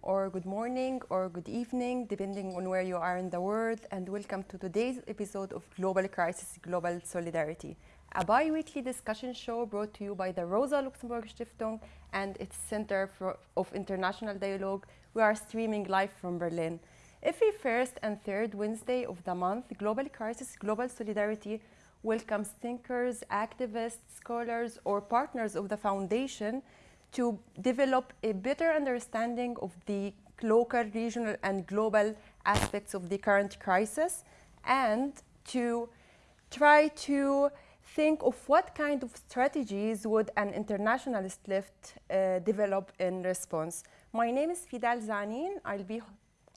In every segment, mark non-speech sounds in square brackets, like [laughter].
or good morning, or good evening, depending on where you are in the world, and welcome to today's episode of Global Crisis Global Solidarity, a bi weekly discussion show brought to you by the Rosa Luxemburg Stiftung and its Center for, of International Dialogue. We are streaming live from Berlin. Every first and third Wednesday of the month, Global Crisis Global Solidarity welcomes thinkers, activists, scholars, or partners of the foundation to develop a better understanding of the local, regional, and global aspects of the current crisis and to try to think of what kind of strategies would an internationalist left uh, develop in response. My name is Fidal Zanin. I'll be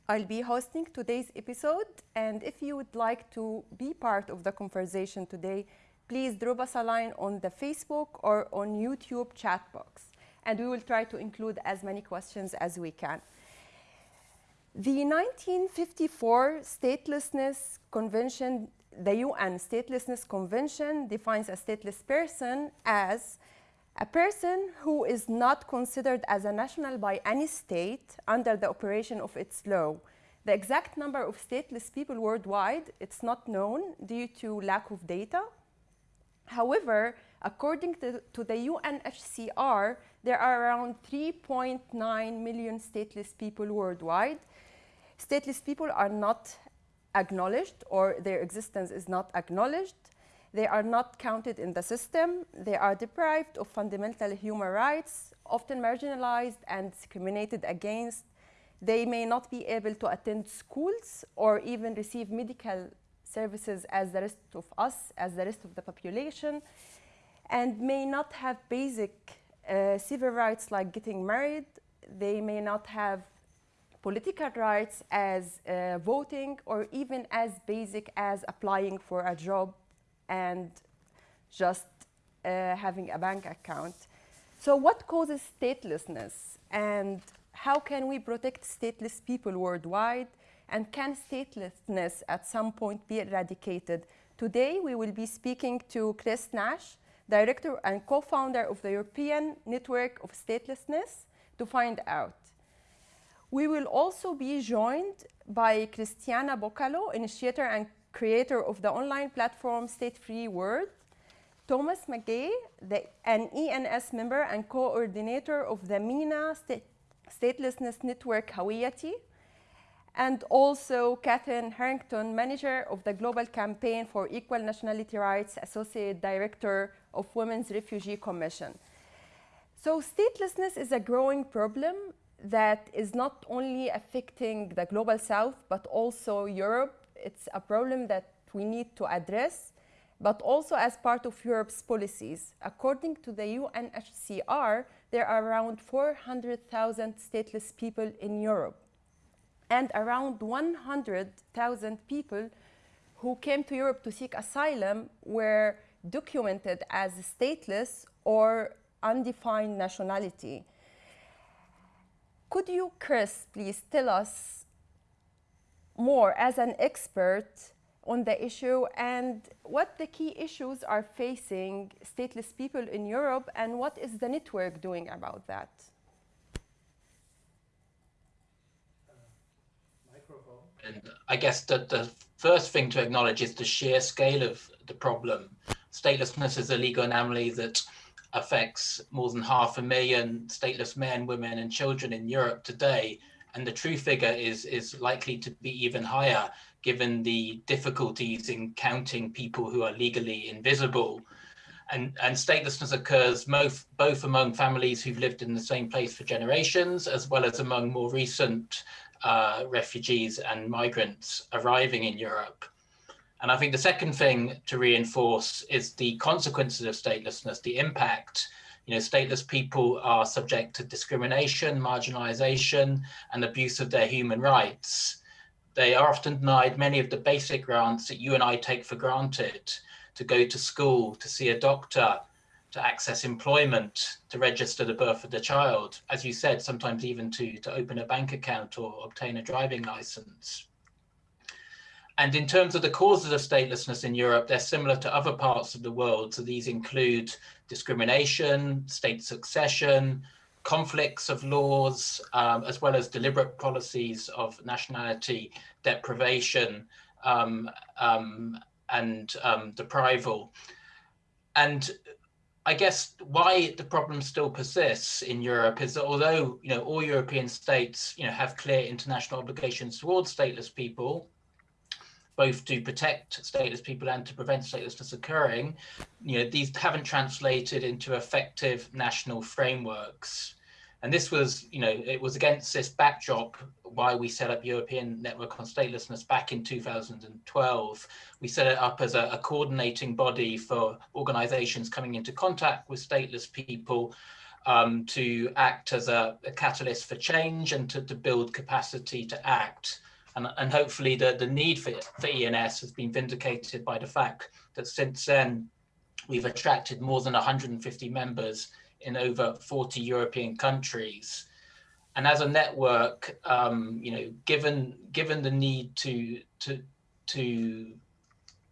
I'll be hosting today's episode and if you would like to be part of the conversation today, please drop us a line on the Facebook or on YouTube chat box and we will try to include as many questions as we can. The 1954 Statelessness Convention, the UN Statelessness Convention defines a stateless person as a person who is not considered as a national by any state under the operation of its law. The exact number of stateless people worldwide, it's not known due to lack of data. However, according to, to the UNHCR, there are around 3.9 million stateless people worldwide. Stateless people are not acknowledged or their existence is not acknowledged. They are not counted in the system. They are deprived of fundamental human rights, often marginalized and discriminated against. They may not be able to attend schools or even receive medical services as the rest of us, as the rest of the population, and may not have basic uh, civil rights like getting married. They may not have political rights as uh, voting or even as basic as applying for a job and just uh, having a bank account. So what causes statelessness and how can we protect stateless people worldwide and can statelessness at some point be eradicated? Today we will be speaking to Chris Nash, director and co-founder of the European Network of Statelessness, to find out. We will also be joined by Christiana Bukalo, initiator and creator of the online platform State Free World, Thomas McGee, the, an ENS member and coordinator of the MENA State, Statelessness Network Hawiyati, and also Catherine Harrington, manager of the Global Campaign for Equal Nationality Rights, Associate Director of Women's Refugee Commission. So statelessness is a growing problem that is not only affecting the global south, but also Europe. It's a problem that we need to address, but also as part of Europe's policies. According to the UNHCR, there are around 400,000 stateless people in Europe and around 100,000 people who came to Europe to seek asylum were documented as stateless or undefined nationality. Could you, Chris, please tell us more as an expert on the issue and what the key issues are facing stateless people in Europe and what is the network doing about that? And I guess that the first thing to acknowledge is the sheer scale of the problem. Statelessness is a legal anomaly that affects more than half a million stateless men, women, and children in Europe today. And the true figure is, is likely to be even higher given the difficulties in counting people who are legally invisible. And, and statelessness occurs both, both among families who've lived in the same place for generations, as well as among more recent uh, refugees and migrants arriving in Europe. And I think the second thing to reinforce is the consequences of statelessness, the impact. You know, stateless people are subject to discrimination, marginalization, and abuse of their human rights. They are often denied many of the basic grants that you and I take for granted to go to school, to see a doctor, to access employment, to register the birth of the child, as you said, sometimes even to, to open a bank account or obtain a driving license. And in terms of the causes of statelessness in Europe, they're similar to other parts of the world. So these include discrimination, state succession, conflicts of laws, um, as well as deliberate policies of nationality deprivation um, um, and um, deprival. And I guess why the problem still persists in Europe is that although you know all European states you know have clear international obligations towards stateless people, both to protect stateless people and to prevent statelessness occurring, you know these haven't translated into effective national frameworks. And this was, you know, it was against this backdrop why we set up European Network on Statelessness back in 2012. We set it up as a, a coordinating body for organizations coming into contact with stateless people um, to act as a, a, catalyst for change and to, to build capacity to act. And, and hopefully the, the need for, for ENS has been vindicated by the fact that since then, we've attracted more than 150 members in over 40 European countries. And as a network, um, you know, given given the need to to to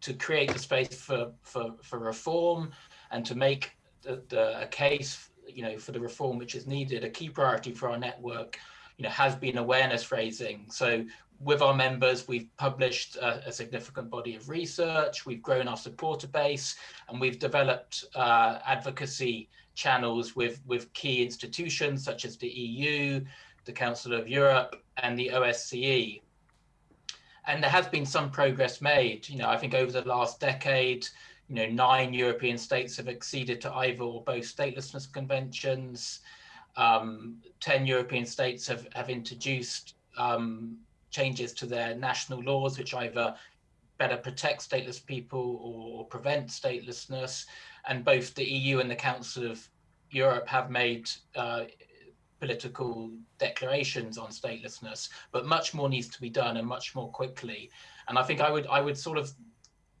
to create the space for for for reform and to make the, the a case, you know, for the reform which is needed, a key priority for our network, you know, has been awareness raising. So with our members, we've published a, a, significant body of research, we've grown our supporter base, and we've developed uh, advocacy channels with, with key institutions such as the EU, the Council of Europe, and the OSCE. And there has been some progress made. You know, I think over the last decade, you know, nine European states have acceded to either or both statelessness conventions. Um, 10 European states have, have introduced um, changes to their national laws, which either better protect stateless people or prevent statelessness and both the EU and the Council of Europe have made uh, political declarations on statelessness, but much more needs to be done and much more quickly. And I think I would I would sort of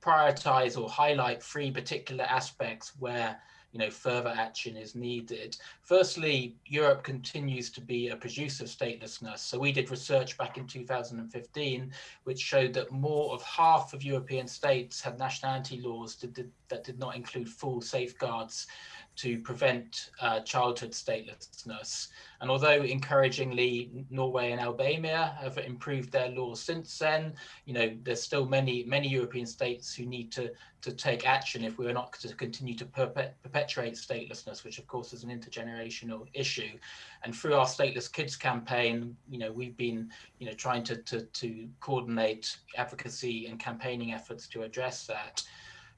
prioritize or highlight three particular aspects where you know, further action is needed. Firstly, Europe continues to be a producer of statelessness. So we did research back in 2015, which showed that more of half of European states had nationality laws that did, that did not include full safeguards to prevent uh, childhood statelessness. And although encouragingly Norway and Albania have improved their laws since then, you know, there's still many, many European states who need to, to take action if we are not to continue to perpetuate statelessness, which of course is an intergenerational issue. And through our Stateless Kids campaign, you know, we've been, you know, trying to, to, to coordinate advocacy and campaigning efforts to address that.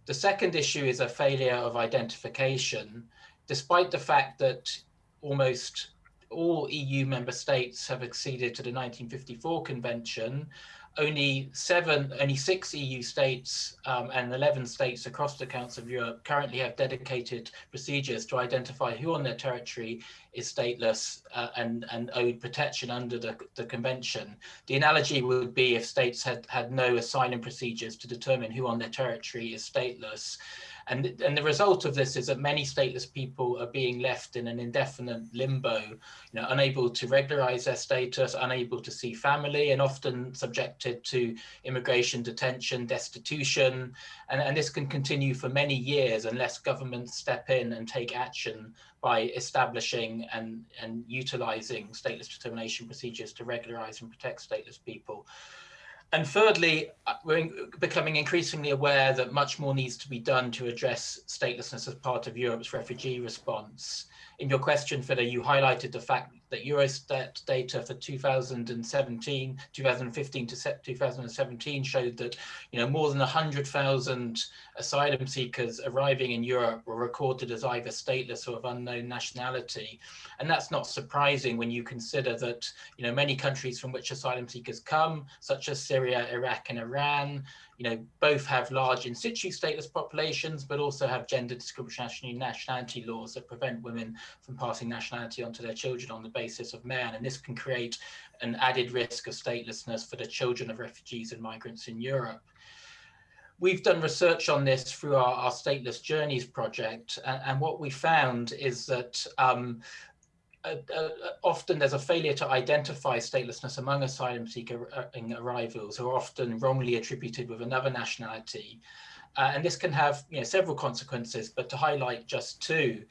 The second issue is a failure of identification, despite the fact that almost all EU member states have acceded to the 1954 convention only seven, only six EU states um, and 11 states across the Council of Europe currently have dedicated procedures to identify who on their territory is stateless uh, and, and owed protection under the, the convention. The analogy would be if states had, had no asylum procedures to determine who on their territory is stateless. And, and the result of this is that many stateless people are being left in an indefinite limbo, you know, unable to regularize their status, unable to see family, and often subjected to immigration detention, destitution. And, and this can continue for many years unless governments step in and take action by establishing and, and utilizing stateless determination procedures to regularize and protect stateless people. And thirdly, uh, we're becoming increasingly aware that much more needs to be done to address statelessness as part of Europe's refugee response. In your question, Fida, you highlighted the fact that Eurostat data for 2017, 2015 to 2017 showed that you know more than 100,000 asylum seekers arriving in Europe were recorded as either stateless or of unknown nationality, and that's not surprising when you consider that you know many countries from which asylum seekers come, such as Syria, Iraq, and Iran, you know, both have large in situ stateless populations, but also have gender discriminatory nationality laws that prevent women from passing nationality onto their children on the basis of man. And this can create an added risk of statelessness for the children of refugees and migrants in Europe. We've done research on this through our, our Stateless Journeys project, and, and, what we found is that um, uh, uh, often there's a failure to identify statelessness among asylum seeker uh, arrivals who are often wrongly attributed with another nationality. Uh, and this can have you know, several consequences, but to highlight just two,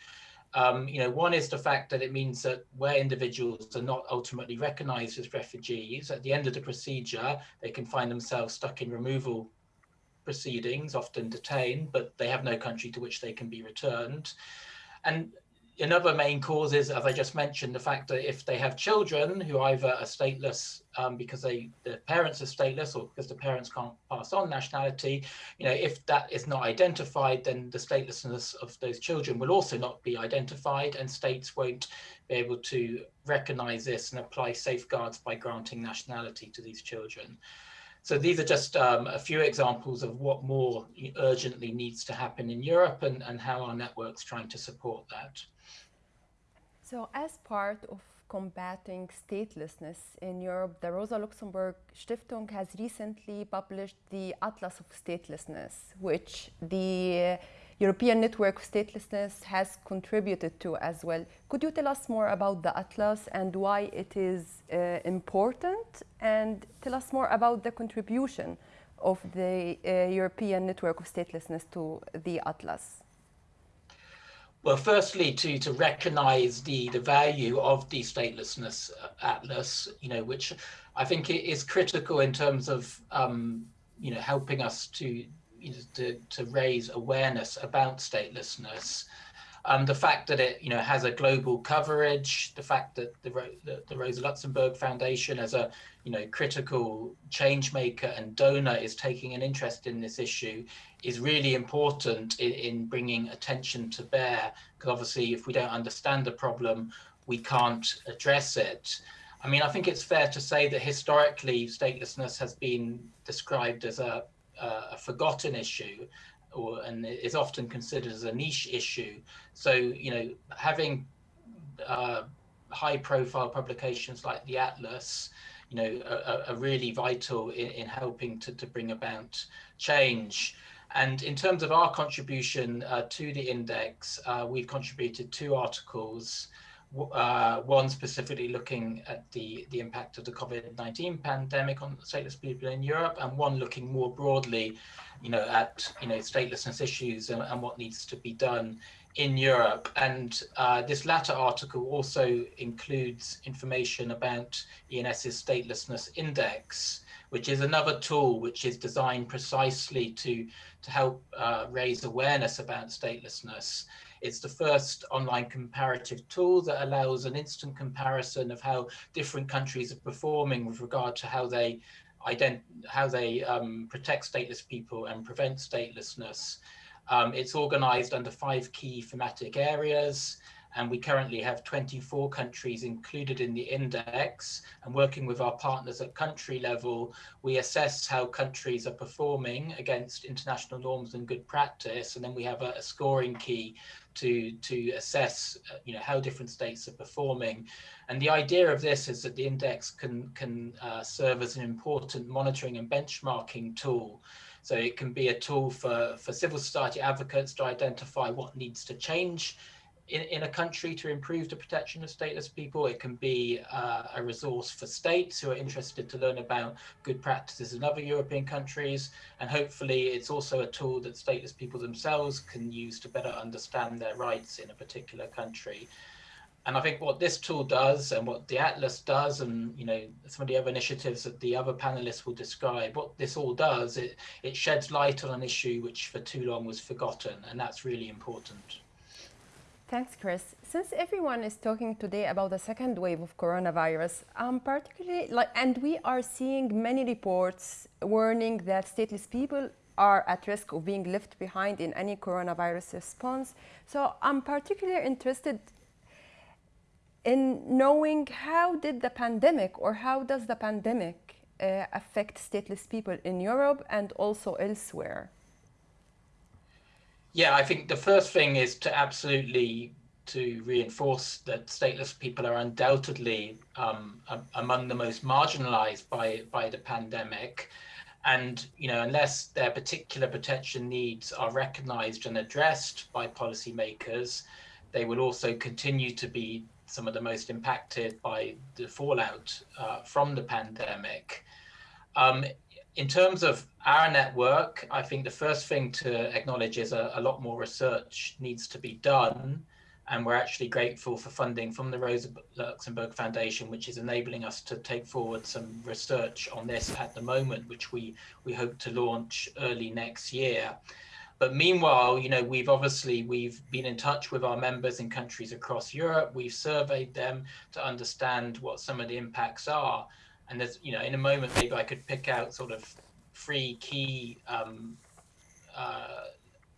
Um, you know, one is the fact that it means that where individuals are not ultimately recognized as refugees, at the end of the procedure, they can find themselves stuck in removal proceedings, often detained, but they have no country to which they can be returned. And another main cause is, as I just mentioned, the fact that if they have children who either are stateless um, because they the parents are stateless or because the parents can't pass on nationality, you know, if that is not identified, then the statelessness of those children will also not be identified, and states won't be able to recognize this and apply safeguards by granting nationality to these children. So these are just um, a few examples of what more urgently needs to happen in Europe and, and how our network's trying to support that. So as part of combating statelessness in Europe, the Rosa Luxemburg Stiftung has recently published the Atlas of Statelessness, which the European Network of Statelessness has contributed to as well. Could you tell us more about the Atlas and why it is uh, important? And tell us more about the contribution of the uh, European Network of Statelessness to the Atlas. Well, firstly, to to recognise the the value of the statelessness uh, atlas, you know, which I think is critical in terms of um, you know helping us to you know, to to raise awareness about statelessness. Um, the fact that it you know has a global coverage, the fact that the, the, the Rosa Luxemburg Foundation as a you know critical change maker and donor is taking an interest in this issue is really important in, in bringing attention to bear because obviously if we don't understand the problem we can't address it. I mean I think it's fair to say that historically statelessness has been described as a, a forgotten issue or and is often considered as a niche issue. So, you know, having uh, high profile publications like the Atlas, you know, are, are really vital in, in helping to, to bring about change. And in terms of our contribution uh, to the index, uh, we've contributed two articles uh, one specifically looking at the, the impact of the COVID-19 pandemic on stateless people in Europe, and one looking more broadly, you know, at you know statelessness issues and, and what needs to be done in Europe. And uh, this latter article also includes information about ENS's statelessness index, which is another tool which is designed precisely to to help uh, raise awareness about statelessness it's the first online comparative tool that allows an instant comparison of how different countries are performing with regard to how they ident how they um, protect stateless people and prevent statelessness. Um, it's organized under five key thematic areas and we currently have 24 countries included in the index. And working with our partners at country level we assess how countries are performing against international norms and good practice. And then we have a, a scoring key to to assess uh, you know how different states are performing. And the idea of this is that the index can can uh, serve as an important monitoring and benchmarking tool. So it can be a tool for for civil society advocates to identify what needs to change in, in a country to improve the protection of stateless people. It can be uh, a resource for states who are interested to learn about good practices in other European countries. And hopefully it's also a tool that stateless people themselves can use to better understand their rights in a particular country. And I think what this tool does and what the Atlas does and you know some of the other initiatives that the other panelists will describe, what this all does, it, it sheds light on an issue which for too long was forgotten and that's really important. Thanks, Chris. Since everyone is talking today about the second wave of coronavirus, um, particularly, like, and we are seeing many reports warning that stateless people are at risk of being left behind in any coronavirus response. So I'm particularly interested in knowing how did the pandemic or how does the pandemic uh, affect stateless people in Europe and also elsewhere? Yeah, I think the first thing is to absolutely to reinforce that stateless people are undoubtedly um, among the most marginalized by by the pandemic. And you know unless their particular protection needs are recognized and addressed by policymakers they will also continue to be some of the most impacted by the fallout uh, from the pandemic. Um, in terms of our network, I think the first thing to acknowledge is a, a, lot more research needs to be done and we're actually grateful for funding from the Rosa Luxemburg Foundation, which is enabling us to take forward some research on this at the moment, which we, we hope to launch early next year. But meanwhile, you know, we've obviously, we've been in touch with our members in countries across Europe. We've surveyed them to understand what some of the impacts are. And there's, you know, in a moment, maybe I could pick out sort of three key um, uh,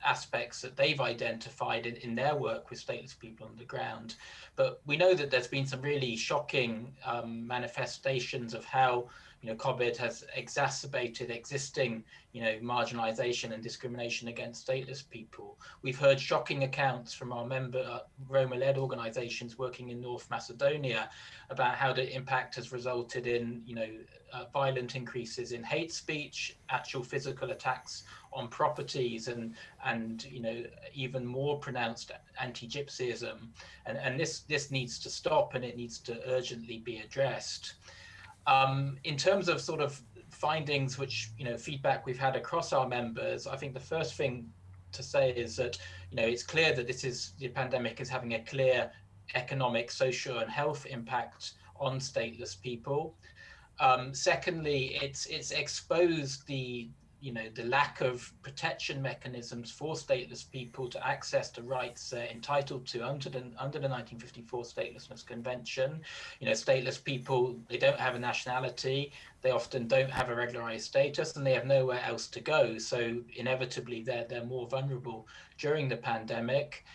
aspects that they've identified in, in their work with stateless people on the ground. But we know that there's been some really shocking um, manifestations of how know, COVID has exacerbated existing, you know, marginalization and discrimination against stateless people. We've heard shocking accounts from our member uh, Roma-led organizations working in North Macedonia about how the impact has resulted in, you know, uh, violent increases in hate speech, actual physical attacks on properties and and you know even more pronounced anti-gypsyism and and this this needs to stop and it needs to urgently be addressed um, in terms of sort of findings which you know feedback we've had across our members i think the first thing to say is that you know it's clear that this is the pandemic is having a clear economic social and health impact on stateless people. Um, secondly it's it's exposed the you know, the lack of protection mechanisms for stateless people to access the rights they're entitled to under the, under the 1954 Statelessness Convention. You know, stateless people, they don't have a nationality, they often don't have a regularized status, and they have nowhere else to go. So inevitably, they're, they're more vulnerable during the pandemic.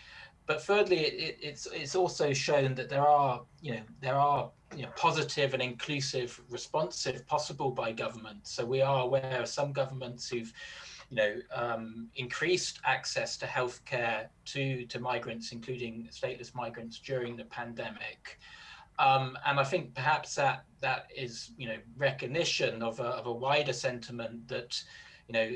But thirdly, it, it's, it's also shown that there are, you know, there are you know, positive and inclusive responsive possible by governments. So we are aware of some governments who've you know, um, increased access to healthcare to, to migrants, including stateless migrants during the pandemic. Um, and I think perhaps that that is, you know, recognition of a, of a wider sentiment that, you know,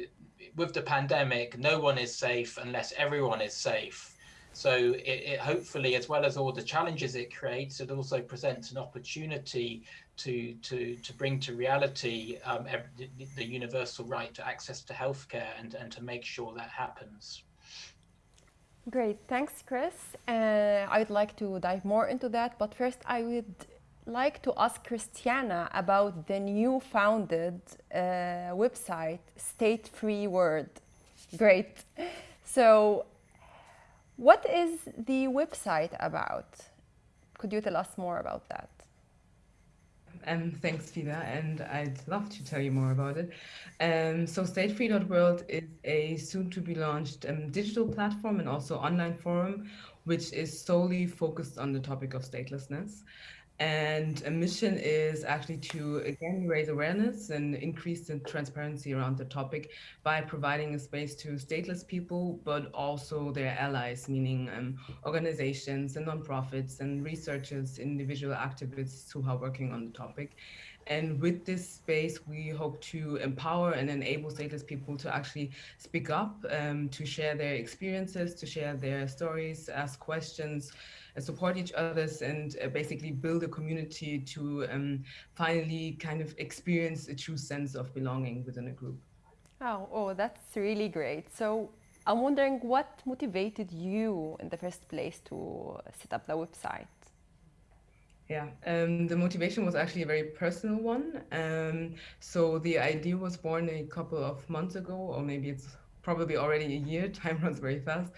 with the pandemic, no one is safe unless everyone is safe. So it, it, hopefully, as well as all the challenges it creates, it also presents an opportunity to to to bring to reality um, every, the universal right to access to healthcare and and to make sure that happens. Great, thanks, Chris. Uh, I would like to dive more into that, but first I would like to ask Christiana about the new founded uh, website, State Free World. Great. So what is the website about? Could you tell us more about that? Um, thanks, Fida, and I'd love to tell you more about it. Um, so statefree.world is a soon-to-be launched um, digital platform and also online forum, which is solely focused on the topic of statelessness. And a mission is actually to again raise awareness and increase the transparency around the topic by providing a space to stateless people, but also their allies, meaning um, organizations and nonprofits and researchers, individual activists who are working on the topic. And with this space, we hope to empower and enable stateless people to actually speak up, um, to share their experiences, to share their stories, ask questions, support each others and uh, basically build a community to um, finally kind of experience a true sense of belonging within a group. Oh, oh, that's really great. So I'm wondering what motivated you in the first place to set up the website? Yeah, um, the motivation was actually a very personal one. Um, so the idea was born a couple of months ago, or maybe it's probably already a year. [laughs] Time runs very fast.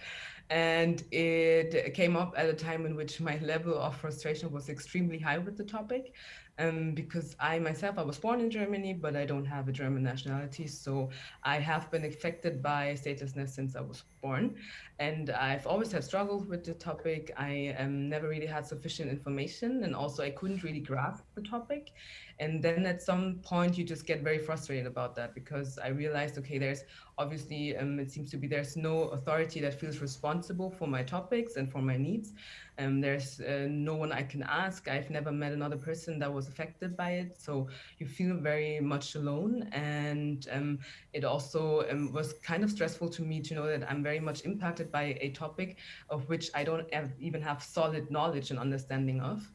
And it came up at a time in which my level of frustration was extremely high with the topic um, because I myself, I was born in Germany, but I don't have a German nationality. So I have been affected by statelessness since I was born. And I've always had struggles with the topic. I um, never really had sufficient information. And also I couldn't really grasp the topic. And then at some point you just get very frustrated about that because I realized, okay, there's obviously, um, it seems to be there's no authority that feels responsible for my topics and for my needs. Um, there's uh, no one I can ask. I've never met another person that was affected by it. So you feel very much alone. And um, it also um, was kind of stressful to me to know that I'm very much impacted by a topic of which I don't have, even have solid knowledge and understanding of.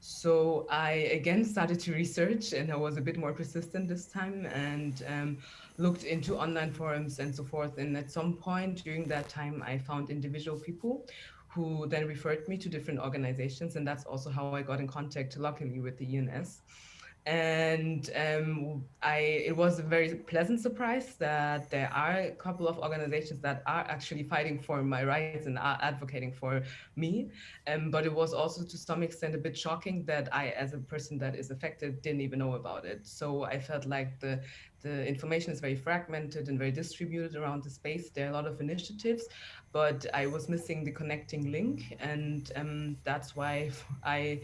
So I again started to research and I was a bit more persistent this time and um, looked into online forums and so forth. And at some point during that time, I found individual people who then referred me to different organizations. And that's also how I got in contact, luckily, with the ENS and um, I it was a very pleasant surprise that there are a couple of organizations that are actually fighting for my rights and are advocating for me. Um, but it was also to some extent a bit shocking that I, as a person that is affected, didn't even know about it. So I felt like the the information is very fragmented and very distributed around the space. There are a lot of initiatives, but I was missing the connecting link, and um, that's why I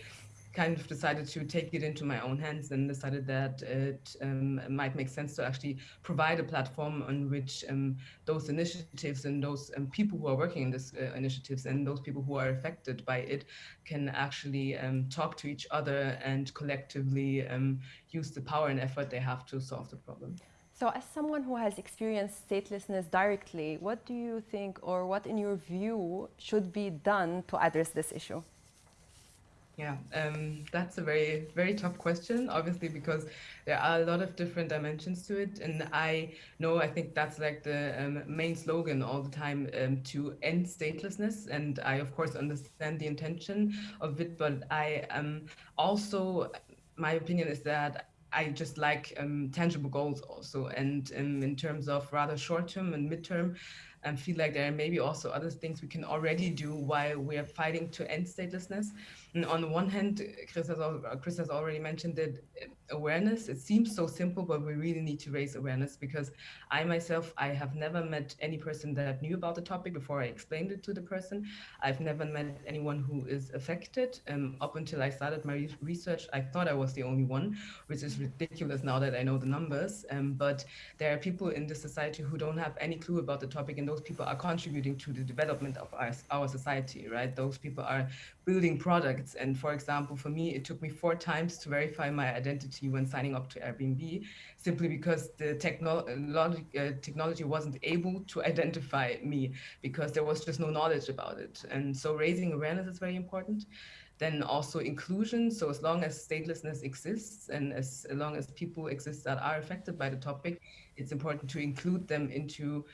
kind of decided to take it into my own hands and decided that it um, might make sense to actually provide a platform on which um, those initiatives and those um, people who are working in these uh, initiatives and those people who are affected by it can actually um, talk to each other and collectively um, use the power and effort they have to solve the problem. So as someone who has experienced statelessness directly, what do you think or what in your view should be done to address this issue? Yeah, um, that's a very, very tough question, obviously, because there are a lot of different dimensions to it. And I know, I think that's like the um, main slogan all the time um, to end statelessness. And I, of course, understand the intention of it, but I um, also, my opinion is that I just like um, tangible goals also. And um, in terms of rather short term and midterm, and feel like there are maybe also other things we can already do while we are fighting to end statelessness. And on the one hand, Chris has, Chris has already mentioned that awareness, it seems so simple, but we really need to raise awareness because I myself, I have never met any person that knew about the topic before I explained it to the person. I've never met anyone who is affected. Um, up until I started my research, I thought I was the only one, which is ridiculous now that I know the numbers. Um, but there are people in this society who don't have any clue about the topic, and those people are contributing to the development of our, our society, right? Those people are building products. And for example, for me, it took me four times to verify my identity when signing up to Airbnb, simply because the technology, uh, technology wasn't able to identify me because there was just no knowledge about it. And so raising awareness is very important. Then also inclusion. So as long as statelessness exists and as long as people exist that are affected by the topic, it's important to include them into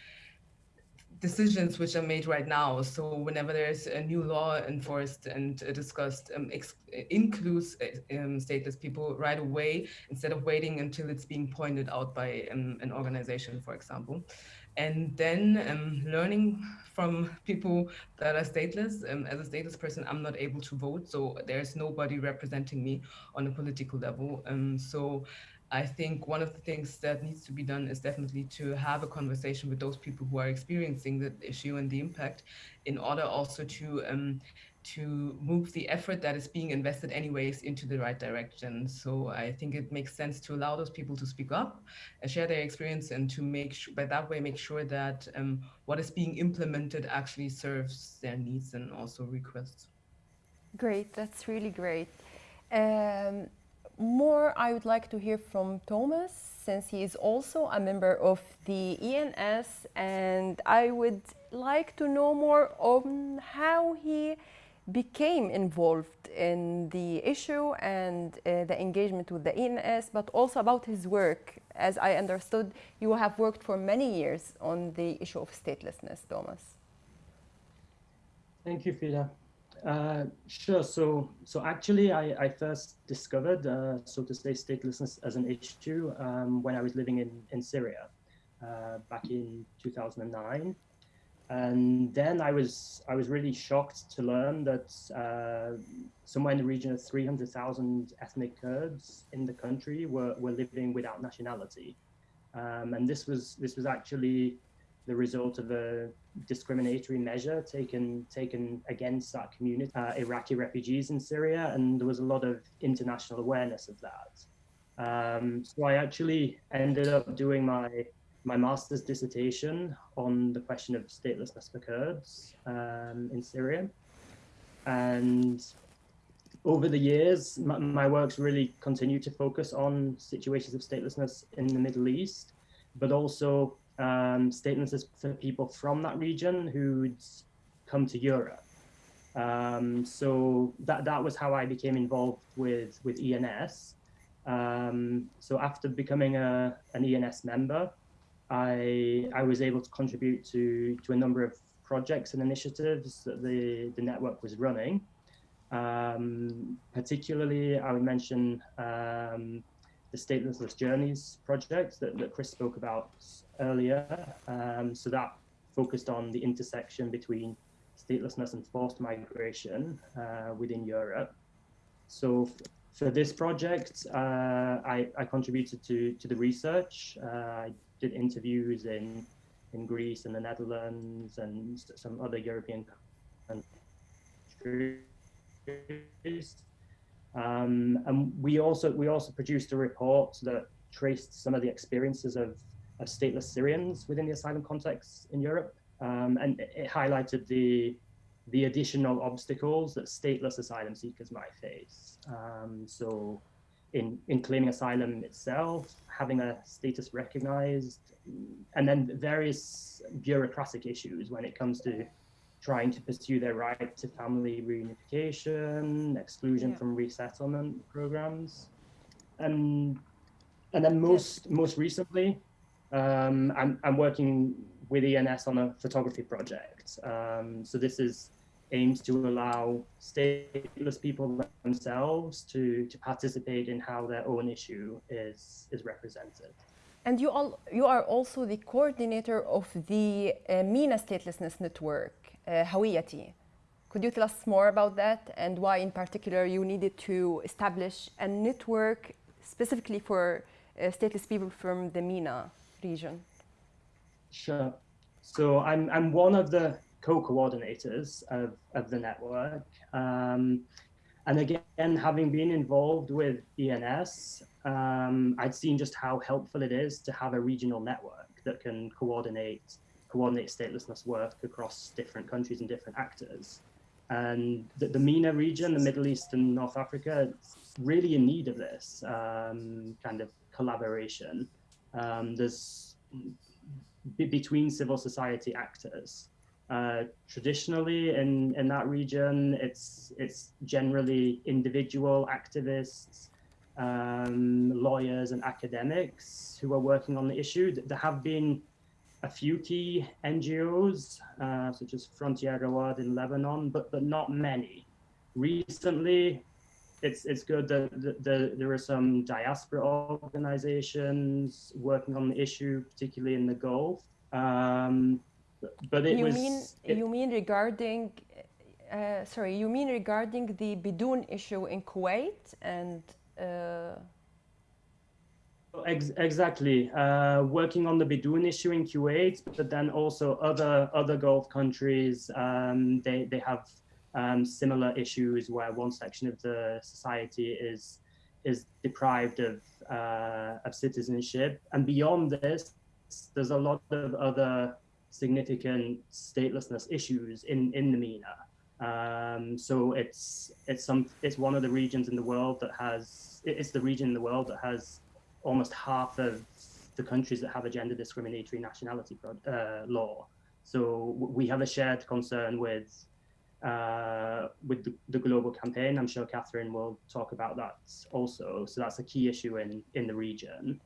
decisions which are made right now. So whenever there's a new law enforced and discussed, um, includes uh, um, stateless people right away instead of waiting until it's being pointed out by um, an organization, for example. And then um, learning from people that are stateless. Um, as a stateless person, I'm not able to vote, so there's nobody representing me on a political level. Um, so I think one of the things that needs to be done is definitely to have a conversation with those people who are experiencing the issue and the impact in order also to um, to move the effort that is being invested anyways into the right direction. So I think it makes sense to allow those people to speak up and share their experience and to make sure, by that way, make sure that um, what is being implemented actually serves their needs and also requests. Great, that's really great. Um, more I would like to hear from Thomas since he is also a member of the ENS and I would like to know more on how he became involved in the issue and uh, the engagement with the ENS, but also about his work. As I understood, you have worked for many years on the issue of statelessness, Thomas. Thank you, Frida. Uh, sure. So, so actually, I, I first discovered, uh, so to say, statelessness as an issue um, when I was living in in Syria uh, back in 2009, and then I was I was really shocked to learn that uh, somewhere in the region of 300,000 ethnic Kurds in the country were were living without nationality, um, and this was this was actually the result of a discriminatory measure taken taken against that community, uh, Iraqi refugees in Syria, and there was a lot of international awareness of that. Um, so I actually ended up doing my my master's dissertation on the question of statelessness for Kurds um, in Syria, and over the years, my, my works really continued to focus on situations of statelessness in the Middle East, but also um, statelessness for people from that region who'd come to Europe. Um, so that that was how I became involved with with ENS. Um, so after becoming a an ENS member, I I was able to contribute to to a number of projects and initiatives that the, the network was running. Um, particularly, I would mention um, the Statelessness Journeys project that, that Chris spoke about earlier. Um, so that focused on the intersection between statelessness and forced migration uh, within Europe. So for this project, uh, I, I, contributed to, to the research. Uh, I did interviews in, in Greece and the Netherlands and some other European countries. Um, and we also we also produced a report that traced some of the experiences of, of stateless Syrians within the asylum context in Europe. Um, and it, highlighted the the additional obstacles that stateless asylum seekers might face. Um, so in, in claiming asylum itself, having a status recognized, and then various bureaucratic issues when it comes to trying to pursue their right to family reunification, exclusion yeah. from resettlement programs. And, and then most, yes. most recently, um, I'm, I'm working with ENS on a photography project. Um, so this is aims to allow stateless people themselves to, to participate in how their own issue is, is represented. And you, all, you are also the coordinator of the uh, MENA Statelessness Network, uh, Hawiyati. Could you tell us more about that and why in particular you needed to establish a network specifically for uh, stateless people from the MENA region? Sure. So I'm, I'm one of the co-coordinators of, of the network. Um, and again, having been involved with ENS, um, I'd seen just how helpful it is to have a regional network that can coordinate coordinate statelessness work across different countries and different actors. And the, the MENA region, the Middle East and North Africa, really in need of this um, kind of collaboration. Um, there's between civil society actors. Uh, traditionally in, in that region, it's, it's generally individual activists, um, lawyers and academics who are working on the issue. There have been a few key NGOs, uh, such as Frontier Ruwad in Lebanon, but, but not many. Recently, it's, it's good that the, the, there are some diaspora organizations working on the issue, particularly in the Gulf. Um, but it you was. Mean, it, you mean regarding, uh, sorry, you mean regarding the Bidoun issue in Kuwait and. Uh, Ex exactly, uh, working on the Bidoun issue in Kuwait, but then also other other Gulf countries. Um, they they have um, similar issues where one section of the society is is deprived of uh, of citizenship, and beyond this, there's a lot of other significant statelessness issues in in the MENA. Um, so it's it's some it's one of the regions in the world that has it's the region in the world that has almost half of the countries that have a gender discriminatory nationality uh, law. So we have a shared concern with uh, with the, the, global campaign. I'm sure Catherine will talk about that also. So that's a key issue in in the region.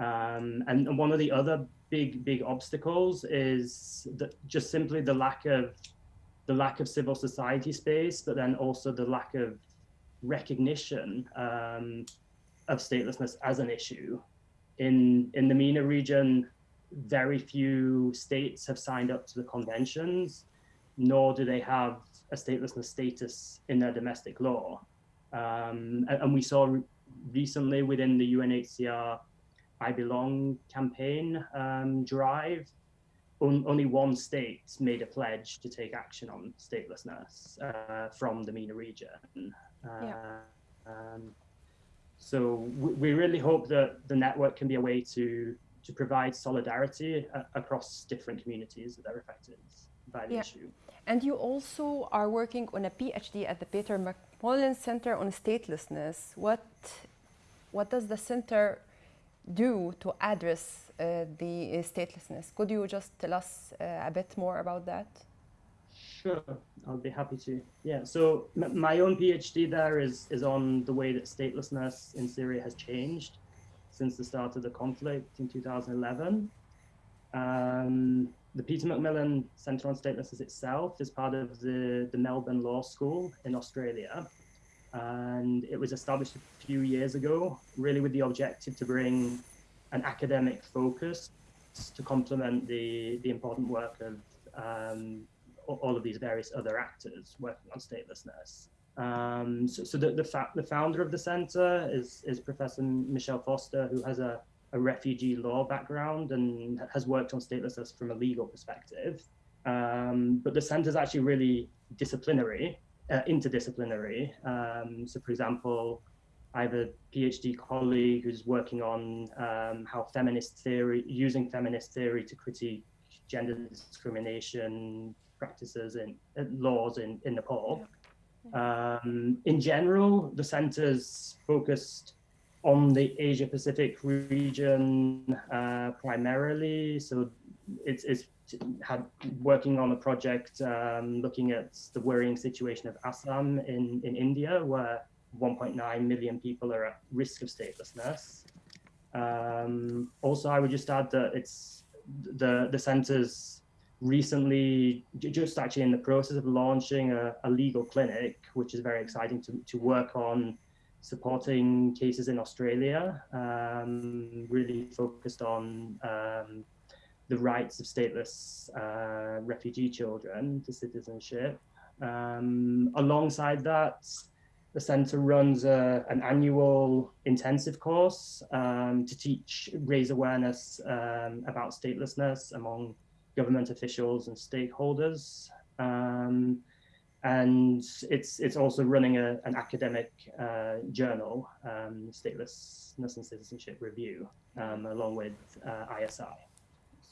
Um, and, and, one of the other big big obstacles is that just simply the lack of the lack of civil society space, but then also the lack of recognition um, of statelessness as an issue. In, in the MENA region, very few states have signed up to the conventions, nor do they have a statelessness status in their domestic law. Um, and, and, we saw recently within the UNHCR I Belong campaign um, drive, on, only one state made a pledge to take action on statelessness uh, from the MENA region. Uh, yeah. um, so we, really hope that the network can be a way to to provide solidarity uh, across different communities that are affected by the yeah. issue. And you also are working on a PhD at the Peter McMullin Center on Statelessness. What what does the center do to address uh, the statelessness? Could you just tell us uh, a bit more about that? Sure, I'll be happy to. Yeah, so my own PhD there is is on the way that statelessness in Syria has changed since the start of the conflict in 2011. Um, the Peter McMullin Centre on Statelessness itself is part of the, the Melbourne Law School in Australia. And it was established a few years ago, really with the objective to bring an academic focus to complement the, the important work of um, all of these various other actors working on statelessness. Um, so, so the, the, the, founder of the center is, is Professor Michelle Foster, who has a, a refugee law background and has worked on statelessness from a legal perspective. Um, but the center is actually really disciplinary, uh, interdisciplinary. Um, so, for example, I have a PhD colleague who's working on um, how feminist theory, using feminist theory to critique gender discrimination practices and laws in, in Nepal. Um, in general, the center's focused on the Asia Pacific region uh, primarily. So it's, it's had working on a project um, looking at the worrying situation of Assam in, in India, where 1.9 million people are at risk of statelessness. Um, also, I would just add that it's the the center's recently just actually in the process of launching a, a legal clinic, which is very exciting to, to work on supporting cases in Australia, um, really focused on um, the rights of stateless uh, refugee children to citizenship. Um, alongside that, the center runs a, an annual intensive course um, to teach, raise awareness um, about statelessness among government officials and stakeholders. Um, and it's it's also running a, an academic uh, journal, um, Statelessness and Citizenship Review, um, along with uh, ISI.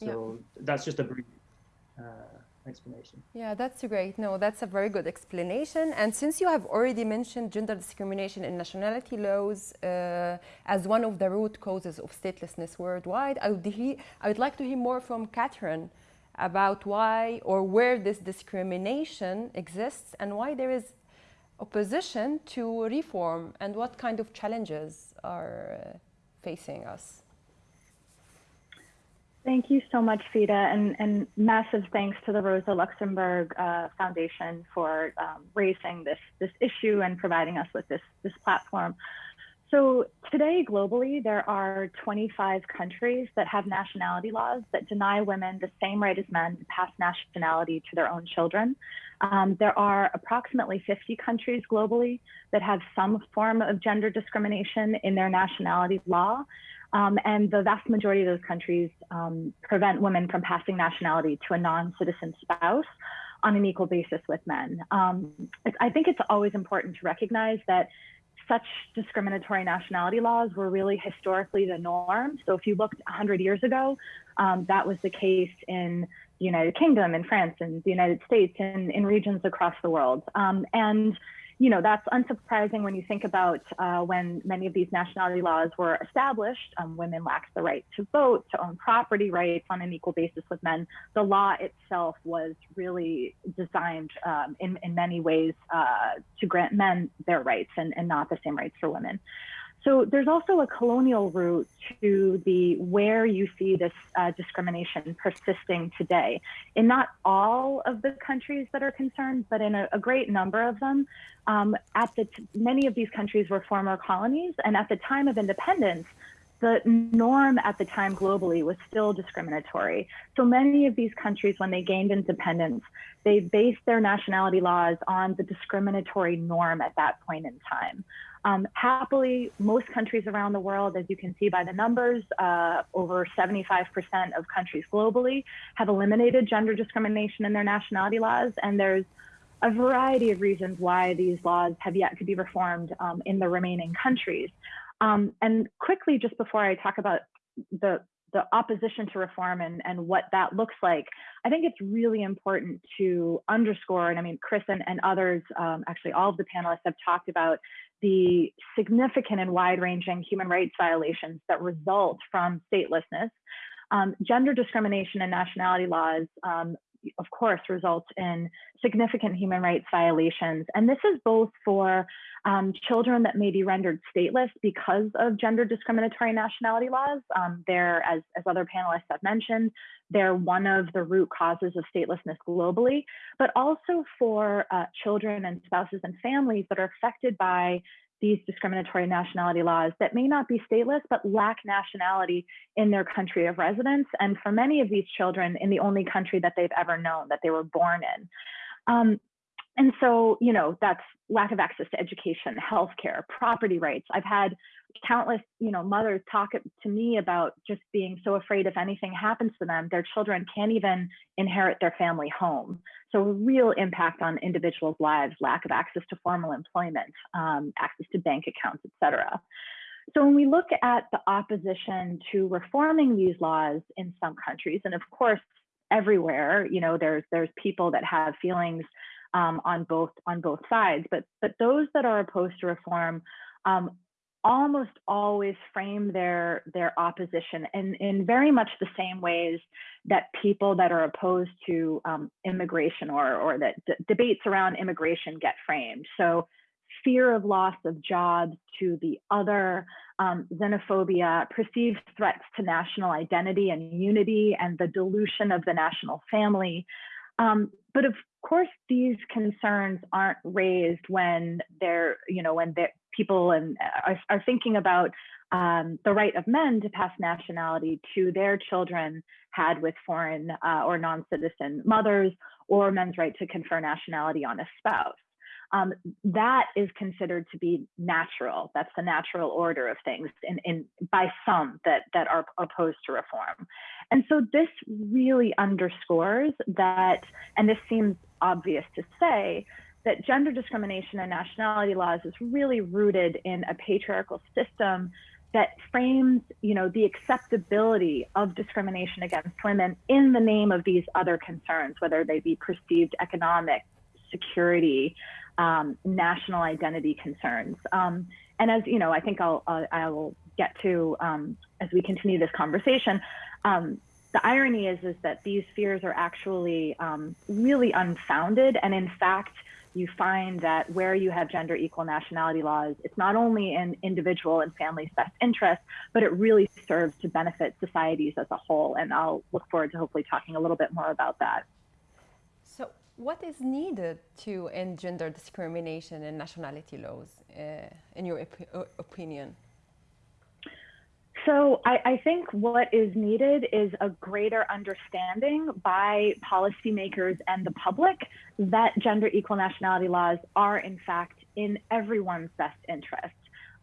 So yeah. that's just a brief uh, explanation. Yeah, that's great. No, that's a very good explanation. And since you have already mentioned gender discrimination in nationality laws uh, as one of the root causes of statelessness worldwide, I would, I would like to hear more from Catherine about why or where this discrimination exists and why there is opposition to reform and what kind of challenges are uh, facing us. Thank you so much, Fida, and, and massive thanks to the Rosa Luxemburg uh, Foundation for um, raising this, this issue and providing us with this, this platform. So today, globally, there are 25 countries that have nationality laws that deny women the same right as men to pass nationality to their own children. Um, there are approximately 50 countries globally that have some form of gender discrimination in their nationality law. Um, and the vast majority of those countries um, prevent women from passing nationality to a non-citizen spouse on an equal basis with men. Um, I think it's always important to recognize that such discriminatory nationality laws were really historically the norm. So if you looked 100 years ago, um, that was the case in the United Kingdom, in France, in the United States, and in regions across the world. Um, and you know, that's unsurprising when you think about uh, when many of these nationality laws were established, um, women lacked the right to vote, to own property rights on an equal basis with men. The law itself was really designed um, in, in many ways uh, to grant men their rights and, and not the same rights for women. So there's also a colonial route to the where you see this uh, discrimination persisting today. In not all of the countries that are concerned, but in a, a great number of them, um, at the many of these countries were former colonies, and at the time of independence, the norm at the time globally was still discriminatory. So many of these countries, when they gained independence, they based their nationality laws on the discriminatory norm at that point in time. Um, happily, most countries around the world, as you can see by the numbers, uh, over 75% of countries globally have eliminated gender discrimination in their nationality laws. And there's a variety of reasons why these laws have yet to be reformed um, in the remaining countries. Um, and quickly, just before I talk about the the opposition to reform and, and what that looks like, I think it's really important to underscore, and I mean, Chris and, and others, um, actually all of the panelists have talked about the significant and wide-ranging human rights violations that result from statelessness. Um, gender discrimination and nationality laws um, of course, results in significant human rights violations. And this is both for um, children that may be rendered stateless because of gender discriminatory nationality laws. Um, they're, as, as other panelists have mentioned, they're one of the root causes of statelessness globally, but also for uh, children and spouses and families that are affected by these discriminatory nationality laws that may not be stateless but lack nationality in their country of residence. And for many of these children in the only country that they've ever known that they were born in. Um, and so you know that's lack of access to education healthcare property rights. I've had countless you know mothers talk to me about just being so afraid if anything happens to them their children can't even inherit their family home. So a real impact on individuals lives lack of access to formal employment um, access to bank accounts etc so when we look at the opposition to reforming these laws in some countries and of course everywhere you know there's there's people that have feelings um, on both on both sides but but those that are opposed to reform um, almost always frame their their opposition in, in very much the same ways that people that are opposed to um, immigration or or that debates around immigration get framed. So fear of loss of jobs to the other, um, xenophobia, perceived threats to national identity and unity, and the dilution of the national family. Um, but of course, these concerns aren't raised when they're, you know, when they're, people and uh, are, are thinking about um, the right of men to pass nationality to their children had with foreign uh, or non-citizen mothers, or men's right to confer nationality on a spouse. Um, that is considered to be natural. That's the natural order of things in, in, by some that, that are opposed to reform. And so this really underscores that, and this seems obvious to say, that gender discrimination and nationality laws is really rooted in a patriarchal system that frames you know the acceptability of discrimination against women in the name of these other concerns whether they be perceived economic security um, national identity concerns. Um, and as you know i think i'll uh, i will get to um, as we continue this conversation um, the irony is is that these fears are actually um, really unfounded and in fact you find that where you have gender equal nationality laws, it's not only in individual and family's best interest, but it really serves to benefit societies as a whole. And I'll look forward to hopefully talking a little bit more about that. So, what is needed to end gender discrimination in nationality laws, uh, in your op opinion? So I, I, think what is needed is a greater understanding by policymakers and the public that gender equal nationality laws are in fact in everyone's best interest.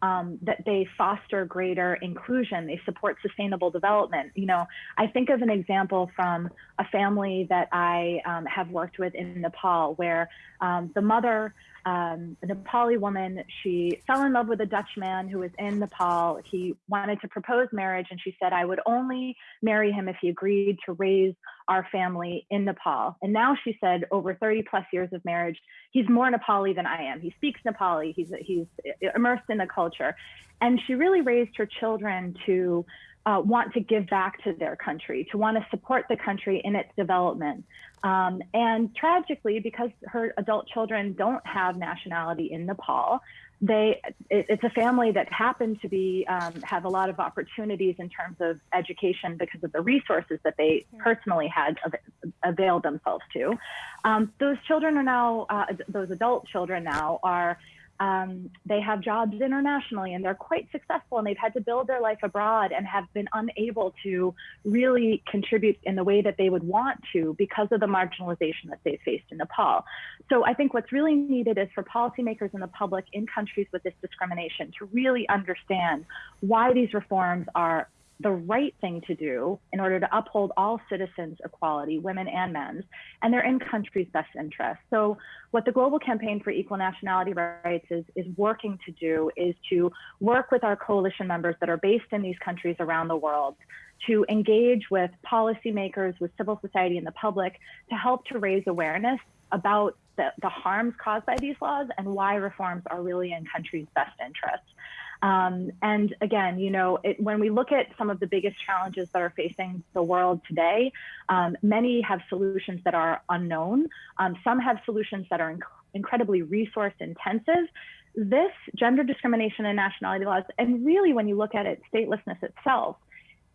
Um, that they foster greater inclusion, they support sustainable development. You know, I think of an example from a family that I um, have worked with in Nepal where um, the mother um, a Nepali woman. She fell in love with a Dutch man who was in Nepal. He wanted to propose marriage, and she said, I would only marry him if he agreed to raise our family in Nepal. And now she said, over 30 plus years of marriage, he's more Nepali than I am. He speaks Nepali, he's, he's immersed in the culture. And she really raised her children to uh, want to give back to their country, to want to support the country in its development. Um, and tragically, because her adult children don't have nationality in Nepal, they it, it's a family that happened to be um, have a lot of opportunities in terms of education because of the resources that they personally had av- availed themselves to. Um, those children are now uh, those adult children now are um, they have jobs internationally and they're quite successful and they've had to build their life abroad and have been unable to really contribute in the way that they would want to because of the marginalization that they've faced in Nepal. So I think what's really needed is for policymakers and the public in countries with this discrimination to really understand why these reforms are the right thing to do in order to uphold all citizens' equality, women and men's, and they're in countries' best interest. So what the Global Campaign for Equal Nationality Rights is, is working to do is to work with our coalition members that are based in these countries around the world to engage with policymakers, with civil society and the public to help to raise awareness about the, the harms caused by these laws and why reforms are really in countries' best interest. Um, and again, you know, it, when we look at some of the biggest challenges that are facing the world today, um, many have solutions that are unknown. Um, some have solutions that are inc incredibly resource intensive. This gender discrimination and nationality laws, and really when you look at it, statelessness itself,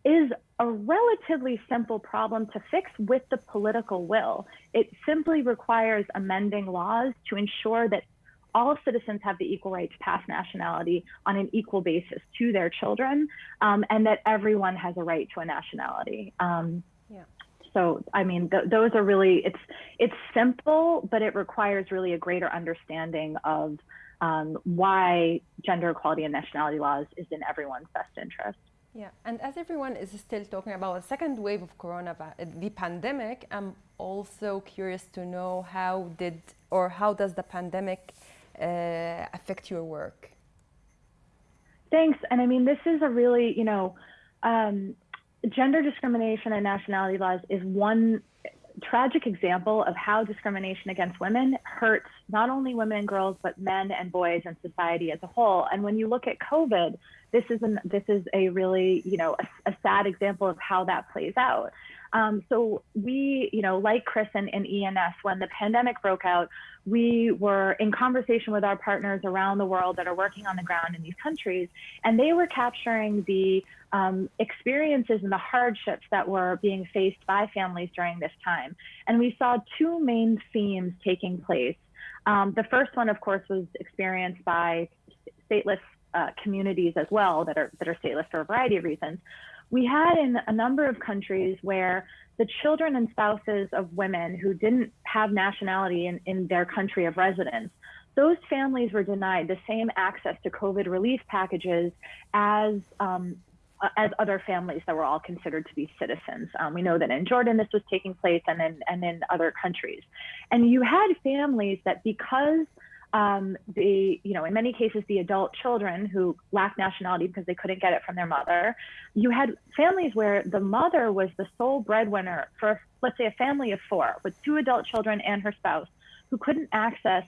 is a relatively simple problem to fix with the political will. It simply requires amending laws to ensure that all citizens have the equal right to pass nationality on an equal basis to their children, um, and that everyone has a right to a nationality. Um, yeah. So, I mean, th those are really it's it's simple, but it requires really a greater understanding of um, why gender equality and nationality laws is in everyone's best interest. Yeah, and as everyone is still talking about the second wave of corona, the pandemic, I'm also curious to know how did or how does the pandemic uh, affect your work? Thanks. And I mean, this is a really, you know, um, gender discrimination and nationality laws is one tragic example of how discrimination against women hurts not only women and girls, but men and boys and society as a whole. And when you look at COVID, this is an, this is a really, you know, a, a sad example of how that plays out. Um, so we, you know, like Chris and, and ENS, when the pandemic broke out, we were in conversation with our partners around the world that are working on the ground in these countries, and they were capturing the um, experiences and the hardships that were being faced by families during this time. And we saw two main themes taking place. Um, the first one, of course, was experienced by stateless uh, communities as well that are that are stateless for a variety of reasons we had in a number of countries where the children and spouses of women who didn't have nationality in, in their country of residence, those families were denied the same access to COVID relief packages as um, as other families that were all considered to be citizens. Um, we know that in Jordan this was taking place and in, and in other countries. And you had families that because um, the, you know, in many cases, the adult children who lacked nationality because they couldn't get it from their mother. You had families where the mother was the sole breadwinner for, let's say, a family of four with two adult children and her spouse who couldn't access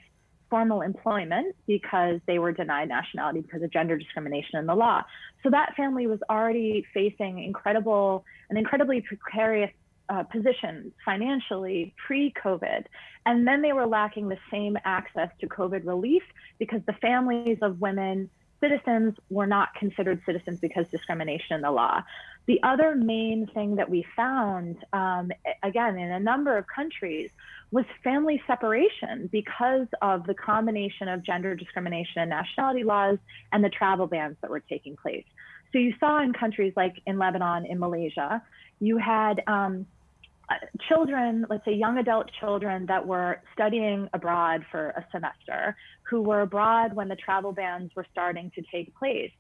formal employment because they were denied nationality because of gender discrimination in the law. So that family was already facing incredible, an incredibly precarious uh, position financially pre-COVID, and then they were lacking the same access to COVID relief because the families of women citizens were not considered citizens because discrimination in the law. The other main thing that we found, um, again, in a number of countries, was family separation because of the combination of gender discrimination and nationality laws and the travel bans that were taking place. So you saw in countries like in Lebanon, in Malaysia, you had um, children, let's say young adult children that were studying abroad for a semester, who were abroad when the travel bans were starting to take place.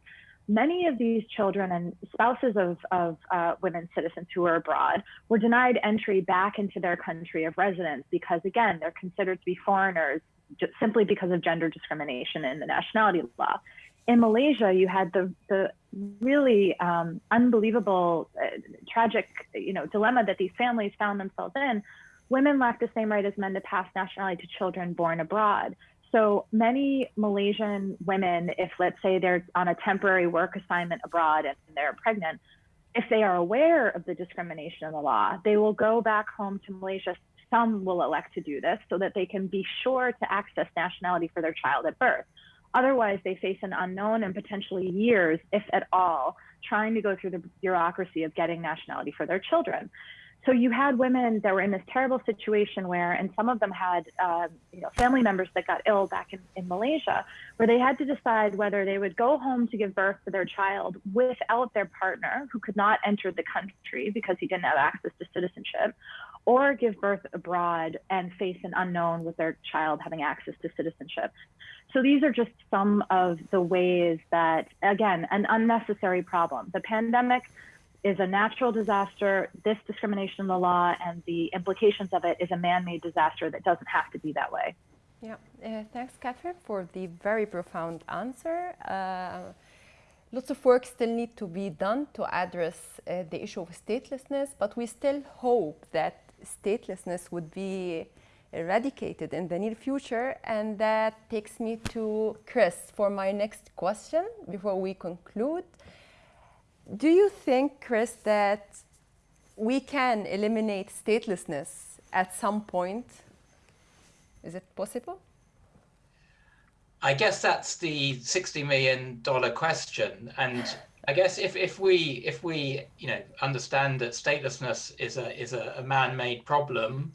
Many of these children and spouses of, of uh, women citizens who were abroad were denied entry back into their country of residence because, again, they're considered to be foreigners just simply because of gender discrimination in the nationality law in Malaysia, you had the the really um, unbelievable, uh, tragic, you know, dilemma that these families found themselves in. Women lack the same right as men to pass nationality to children born abroad. So many Malaysian women, if let's say they're on a temporary work assignment abroad and they're pregnant, if they are aware of the discrimination in the law, they will go back home to Malaysia. Some will elect to do this so that they can be sure to access nationality for their child at birth. Otherwise, they face an unknown and potentially years, if at all, trying to go through the bureaucracy of getting nationality for their children. So you had women that were in this terrible situation where, and some of them had, uh, you know, family members that got ill back in, in Malaysia, where they had to decide whether they would go home to give birth to their child without their partner, who could not enter the country because he didn't have access to citizenship, or give birth abroad and face an unknown with their child having access to citizenship. So these are just some of the ways that, again, an unnecessary problem. The pandemic is a natural disaster. This discrimination in the law and the implications of it is a man-made disaster that doesn't have to be that way. Yeah, uh, thanks, Catherine, for the very profound answer. Uh, lots of work still need to be done to address uh, the issue of statelessness, but we still hope that statelessness would be eradicated in the near future. And that takes me to Chris for my next question before we conclude. Do you think, Chris, that we can eliminate statelessness at some point? Is it possible? I guess that's the sixty million dollar question, and I guess if, if we if we you know understand that statelessness is a is a, a man-made problem,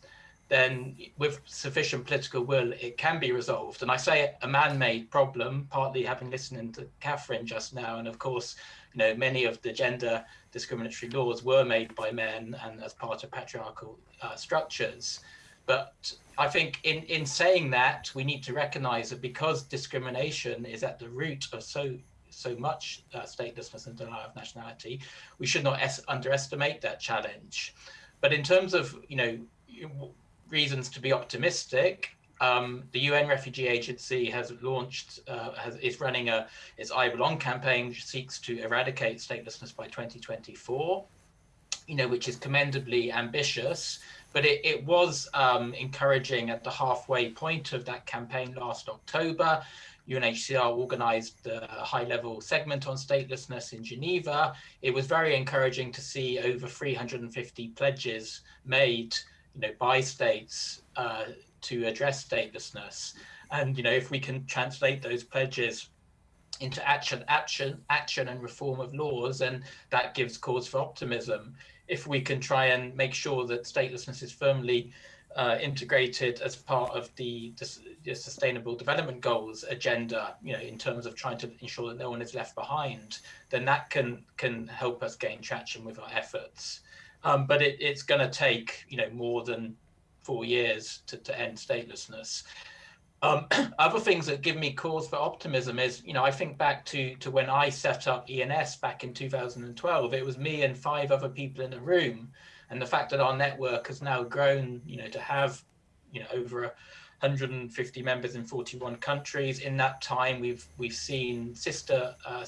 then with sufficient political will it can be resolved. And I say a man-made problem, partly having listened to Catherine just now, and of course, you know many of the gender discriminatory laws were made by men and as part of patriarchal uh, structures. But I think in, in saying that, we need to recognize that because discrimination is at the root of so so much uh, statelessness and denial of nationality, we should not underestimate that challenge. But in terms of you know reasons to be optimistic, um, the UN Refugee Agency has launched, uh, has, is running a its I Belong campaign, which seeks to eradicate statelessness by 2024. You know, which is commendably ambitious, but it, it was um, encouraging at the halfway point of that campaign last October. UNHCR organized the high level segment on statelessness in Geneva. It was very encouraging to see over 350 pledges made you know, by states uh, to address statelessness. And you know, if we can translate those pledges into action, action, action and reform of laws, and that gives cause for optimism. If we can try and make sure that statelessness is firmly uh, integrated as part of the, the, sustainable development goals agenda you know in terms of trying to ensure that no one is left behind then that can can help us gain traction with our efforts um, but it, it's going to take you know more than four years to, to end statelessness um, [clears throat] other things that give me cause for optimism is, you know, I think back to to when I set up ENS back in 2012. It was me and five other people in a room, and the fact that our network has now grown, you know, to have, you know, over 150 members in 41 countries. In that time, we've we've seen sister uh,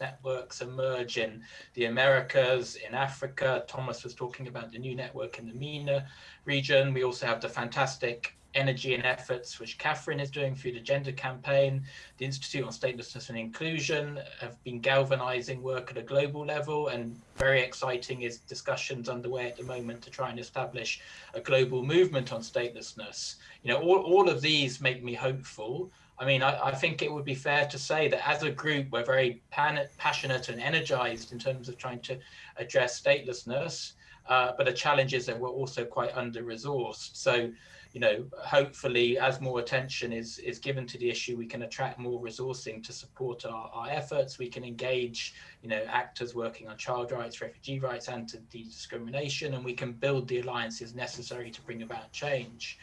networks emerge in the Americas, in Africa. Thomas was talking about the new network in the MENA region. We also have the fantastic energy and efforts which Catherine is doing through the gender campaign. The Institute on Statelessness and Inclusion have been galvanizing work at a global level and very exciting is discussions underway at the moment to try and establish a global movement on statelessness. You know, all, all of these make me hopeful. I mean, I, I think it would be fair to say that as a group, we're very pan passionate and energized in terms of trying to address statelessness. Uh, but the challenge is that we're also quite under-resourced. So you know, hopefully as more attention is, is given to the issue, we can attract more resourcing to support our, our efforts. We can engage, you know, actors working on child rights, refugee rights, anti-discrimination, and we can build the alliances necessary to bring about change.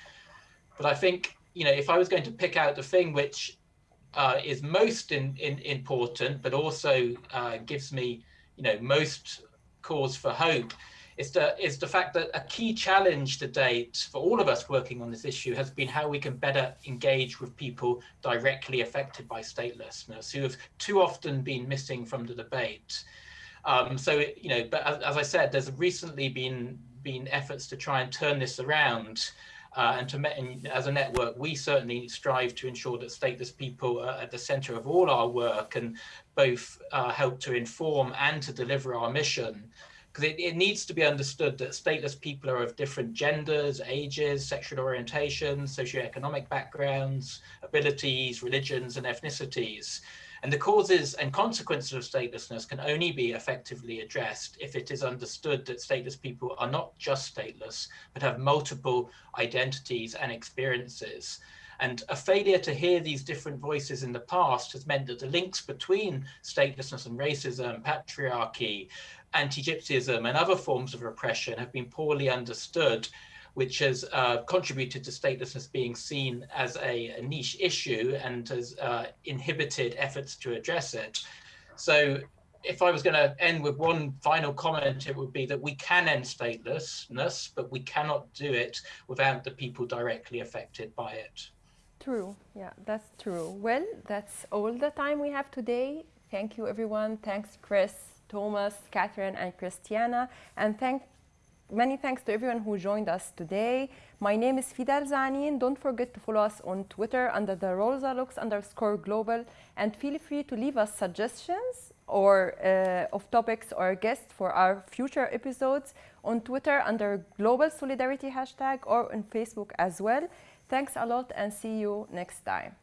But I think, you know, if I was going to pick out the thing which uh, is most in, in, important, but also uh, gives me, you know, most cause for hope, is the, is the fact that a key challenge to date for all of us working on this issue has been how we can better engage with people directly affected by statelessness who have too often been missing from the debate. Um, so, you know, but as, as, I said, there's recently been been efforts to try and turn this around. Uh, and to as a network, we certainly strive to ensure that stateless people are at the center of all our work and both uh, help to inform and to deliver our mission because it, it needs to be understood that stateless people are of different genders, ages, sexual orientations, socioeconomic backgrounds, abilities, religions, and ethnicities. And the causes and consequences of statelessness can only be effectively addressed if it is understood that stateless people are not just stateless, but have multiple identities and experiences. And a failure to hear these different voices in the past has meant that the links between statelessness and racism, patriarchy, anti-Gypsyism and other forms of repression have been poorly understood, which has uh, contributed to statelessness being seen as a, a niche issue and has uh, inhibited efforts to address it. So if I was going to end with one final comment, it would be that we can end statelessness, but we cannot do it without the people directly affected by it. True. Yeah, that's true. Well, that's all the time we have today. Thank you, everyone. Thanks, Chris. Thomas, Catherine, and Christiana. And thank many thanks to everyone who joined us today. My name is Fidel Zanin. Don't forget to follow us on Twitter under the Rosa Lux underscore global and feel free to leave us suggestions or uh, of topics or guests for our future episodes on Twitter under Global Solidarity hashtag or on Facebook as well. Thanks a lot and see you next time.